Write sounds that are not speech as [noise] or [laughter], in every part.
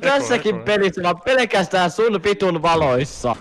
tässäkin pelissä mä oon pelkästään sun vitun valoissa.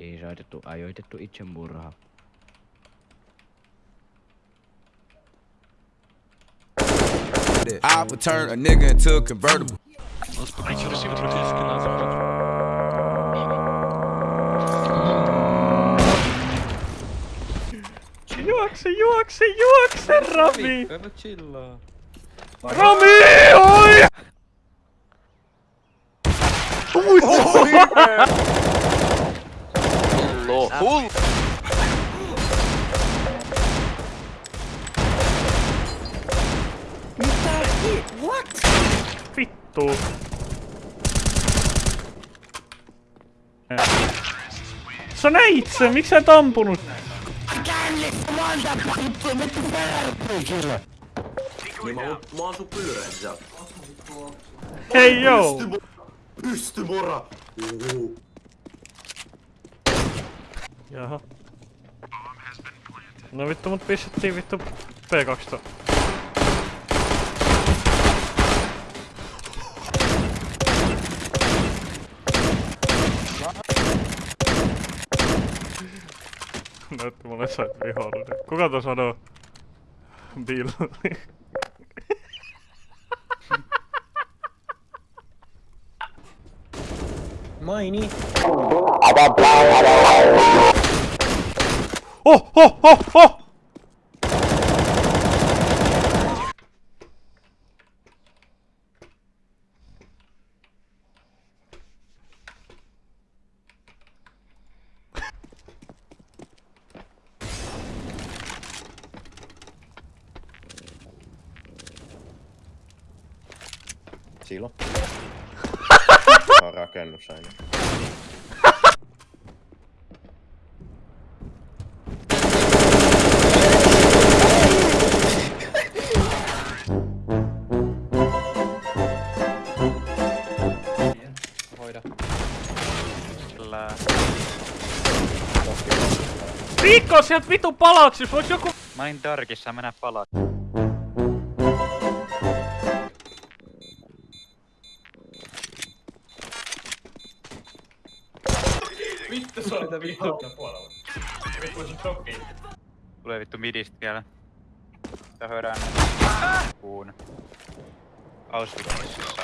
Ei saitettu, ajoitettu itsemurha. I would turn a nigga into a convertible. У нас пока Хиросима практически на запад. Juokse, juokse, juokse, Rami! Kannat chillaa. Rami, oi! Hullo, hullo! Mitä? What? Vittu. Sä näit sen, miksi sä et ampunut? Niin mä, oon- mä oon sun pyyreen sieltä. Hei joo! Pysty mora! Jaha. No vittu mut pistettiin vittu P12. Näytti mulle sait vihollinen. Kuka to sanoo? Bill. Maini. Oh, oh, oh, oh! Silo. [laughs] On rakennus aina. Hoida. Viikko sieltä vitu palauksissa, vois joku... Mä olin Darkissa, mennä palaa. Tulee vittu midistä vielä. Tää höydään kuun. Auschwitzissa.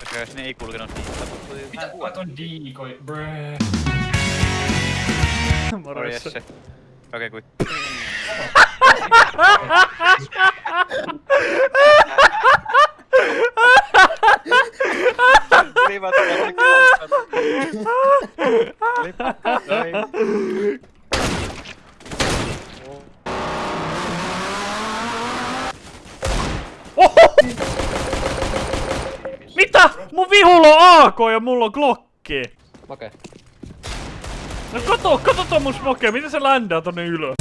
Koska jos ne ei kulkenut niin, tapahtui Mitä kuvat on diikoi, brö? Moro Jesse. Okei, kui. [laughs] [laughs] [laughs] Oho! Mitä? Mun vihulla on AK ja mulla on Glocki. Okei. No kato, kato tuon mun smoke, miten se ländää tonne ylös?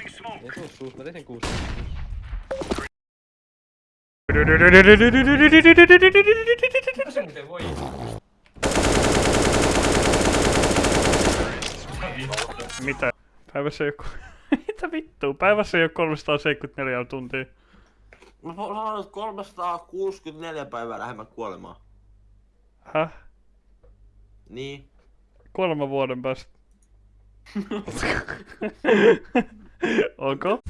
Ei tuu suus, mä tein sen kuusi. Mitä se muuten voi? Mitä? Päivässä oo... [laughs] Mitä vittua? Päivässä ei oo 374 tuntia. Mä että 364 päivää lähemmän kuolemaa. Häh? Niin. Kolmen vuoden päästä. [laughs] [laughs] Encore?